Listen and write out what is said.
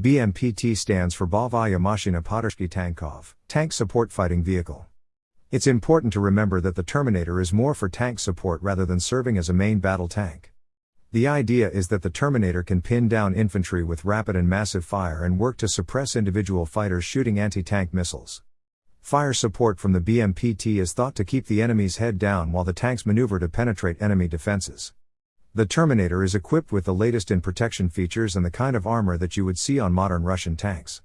BMPT stands for Boevaya Mashina Tankov, Tank Support Fighting Vehicle. It's important to remember that the Terminator is more for tank support rather than serving as a main battle tank. The idea is that the Terminator can pin down infantry with rapid and massive fire and work to suppress individual fighters shooting anti tank missiles. Fire support from the BMPT is thought to keep the enemy's head down while the tanks maneuver to penetrate enemy defenses. The Terminator is equipped with the latest in protection features and the kind of armor that you would see on modern Russian tanks.